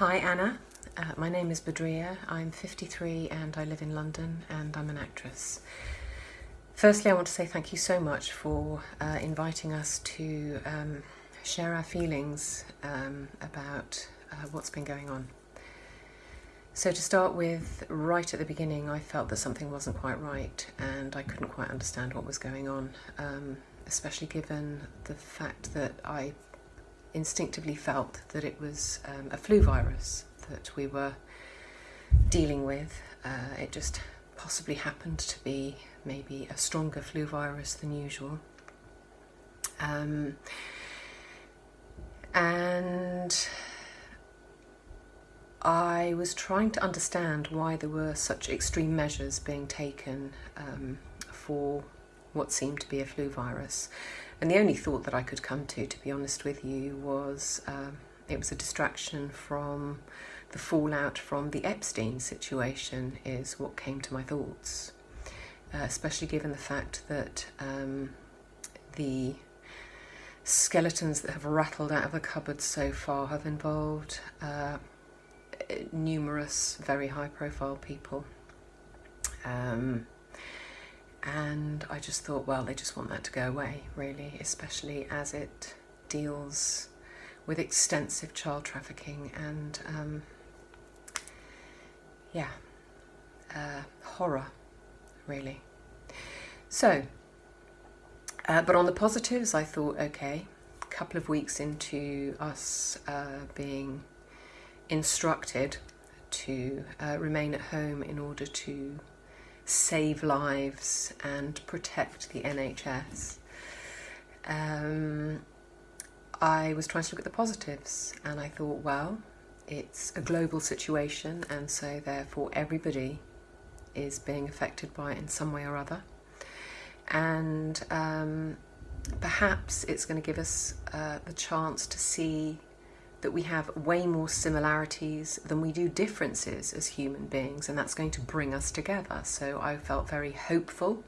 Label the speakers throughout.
Speaker 1: Hi Anna, uh, my name is Badria, I'm 53 and I live in London and I'm an actress. Firstly I want to say thank you so much for uh, inviting us to um, share our feelings um, about uh, what's been going on. So to start with, right at the beginning I felt that something wasn't quite right and I couldn't quite understand what was going on, um, especially given the fact that I instinctively felt that it was um, a flu virus that we were dealing with. Uh, it just possibly happened to be maybe a stronger flu virus than usual. Um, and I was trying to understand why there were such extreme measures being taken um, for what seemed to be a flu virus. And the only thought that I could come to, to be honest with you, was um, it was a distraction from the fallout from the Epstein situation is what came to my thoughts, uh, especially given the fact that um, the skeletons that have rattled out of the cupboard so far have involved uh, numerous very high profile people. Um, and I just thought, well, they just want that to go away, really, especially as it deals with extensive child trafficking and, um, yeah, uh, horror, really. So, uh, but on the positives, I thought, okay, a couple of weeks into us uh, being instructed to uh, remain at home in order to save lives and protect the NHS. Um, I was trying to look at the positives and I thought, well, it's a global situation and so therefore everybody is being affected by it in some way or other. And um, perhaps it's going to give us uh, the chance to see that we have way more similarities than we do differences as human beings and that's going to bring us together. So I felt very hopeful.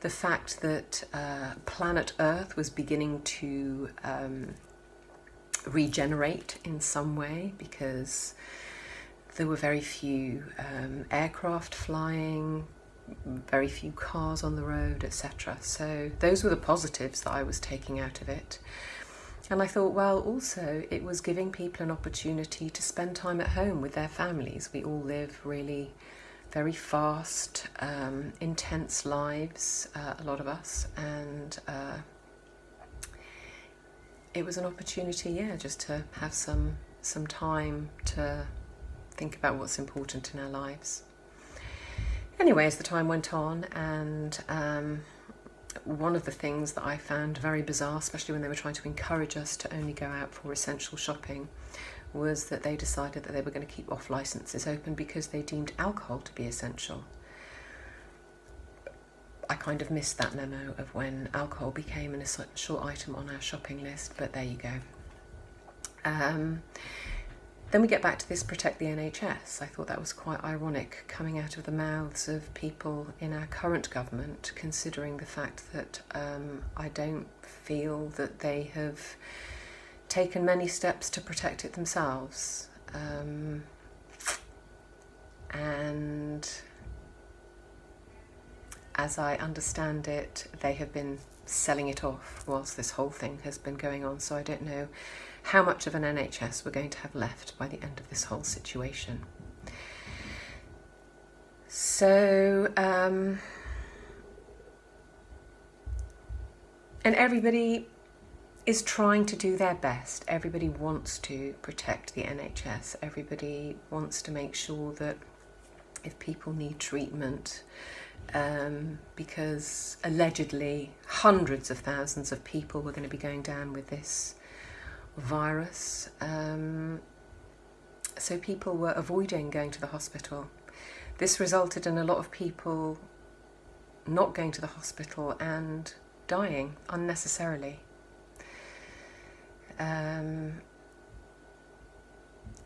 Speaker 1: The fact that uh, planet Earth was beginning to um, regenerate in some way because there were very few um, aircraft flying, very few cars on the road, etc. So those were the positives that I was taking out of it. And I thought, well, also it was giving people an opportunity to spend time at home with their families. We all live really very fast, um, intense lives, uh, a lot of us, and uh, it was an opportunity, yeah, just to have some some time to think about what's important in our lives. Anyway, as the time went on and um, one of the things that I found very bizarre, especially when they were trying to encourage us to only go out for essential shopping, was that they decided that they were going to keep off licences open because they deemed alcohol to be essential. I kind of missed that memo of when alcohol became an essential item on our shopping list, but there you go. Um, then we get back to this protect the NHS. I thought that was quite ironic coming out of the mouths of people in our current government, considering the fact that um, I don't feel that they have taken many steps to protect it themselves. Um, and as I understand it, they have been selling it off whilst this whole thing has been going on. So I don't know how much of an NHS we're going to have left by the end of this whole situation. So, um, and everybody is trying to do their best. Everybody wants to protect the NHS. Everybody wants to make sure that if people need treatment, um, because allegedly hundreds of thousands of people were going to be going down with this virus. Um, so people were avoiding going to the hospital. This resulted in a lot of people not going to the hospital and dying unnecessarily. Um,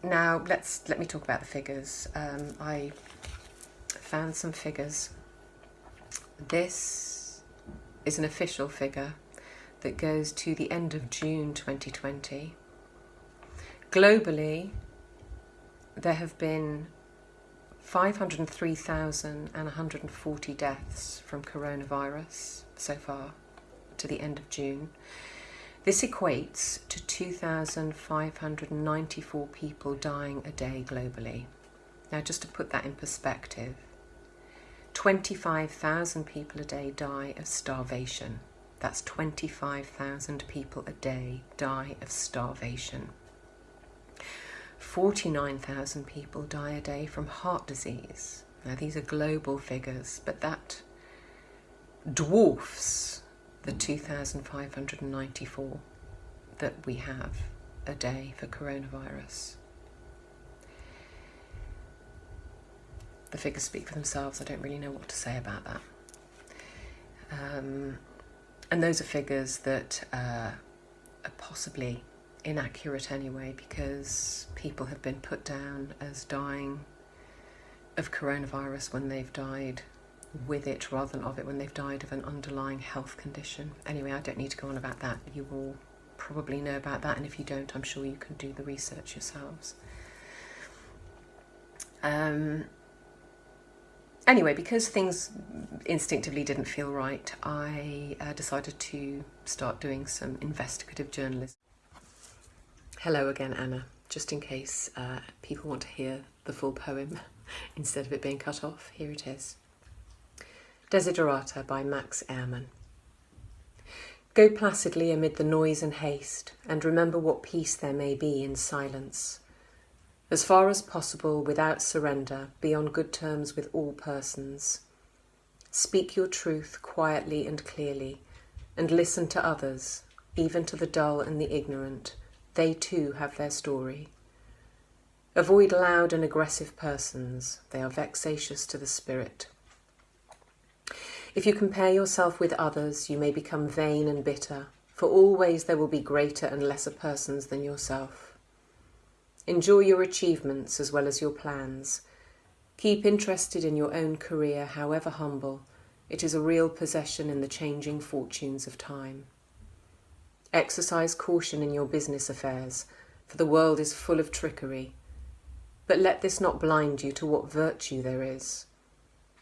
Speaker 1: now let's let me talk about the figures. Um, I found some figures. This is an official figure that goes to the end of June 2020. Globally, there have been 503,140 deaths from coronavirus so far to the end of June. This equates to 2,594 people dying a day globally. Now, just to put that in perspective, 25,000 people a day die of starvation. That's 25,000 people a day die of starvation. 49,000 people die a day from heart disease. Now, these are global figures, but that dwarfs the 2,594 that we have a day for coronavirus. The figures speak for themselves. I don't really know what to say about that. Um, and those are figures that uh, are possibly inaccurate anyway because people have been put down as dying of coronavirus when they've died with it rather than of it when they've died of an underlying health condition. Anyway, I don't need to go on about that. You all probably know about that, and if you don't, I'm sure you can do the research yourselves. Um, anyway, because things instinctively didn't feel right, I uh, decided to start doing some investigative journalism. Hello again, Anna. Just in case uh, people want to hear the full poem instead of it being cut off, here it is. Desiderata by Max Ehrmann. Go placidly amid the noise and haste, and remember what peace there may be in silence. As far as possible, without surrender, be on good terms with all persons. Speak your truth quietly and clearly, and listen to others, even to the dull and the ignorant, they too have their story. Avoid loud and aggressive persons. They are vexatious to the spirit. If you compare yourself with others, you may become vain and bitter, for always there will be greater and lesser persons than yourself. Enjoy your achievements as well as your plans. Keep interested in your own career, however humble. It is a real possession in the changing fortunes of time. Exercise caution in your business affairs, for the world is full of trickery. But let this not blind you to what virtue there is.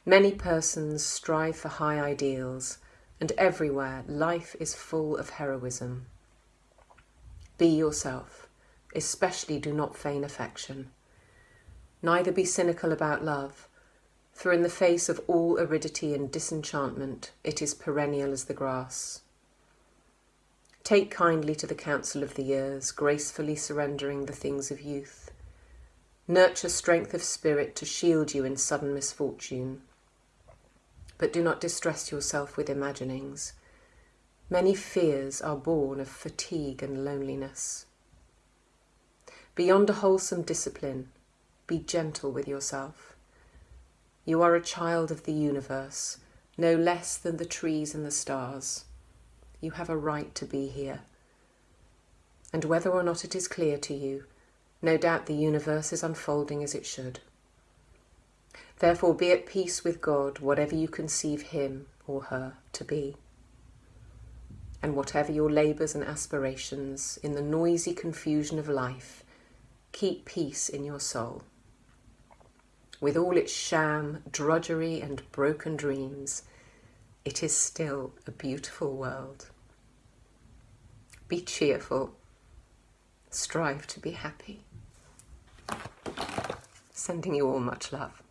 Speaker 1: Many persons strive for high ideals, and everywhere life is full of heroism. Be yourself, especially do not feign affection. Neither be cynical about love, for in the face of all aridity and disenchantment it is perennial as the grass. Take kindly to the counsel of the years, gracefully surrendering the things of youth. Nurture strength of spirit to shield you in sudden misfortune. But do not distress yourself with imaginings. Many fears are born of fatigue and loneliness. Beyond a wholesome discipline, be gentle with yourself. You are a child of the universe, no less than the trees and the stars. You have a right to be here. And whether or not it is clear to you, no doubt the universe is unfolding as it should. Therefore be at peace with God, whatever you conceive him or her to be. And whatever your labours and aspirations, in the noisy confusion of life, keep peace in your soul. With all its sham, drudgery and broken dreams, it is still a beautiful world. Be cheerful. Strive to be happy. Sending you all much love.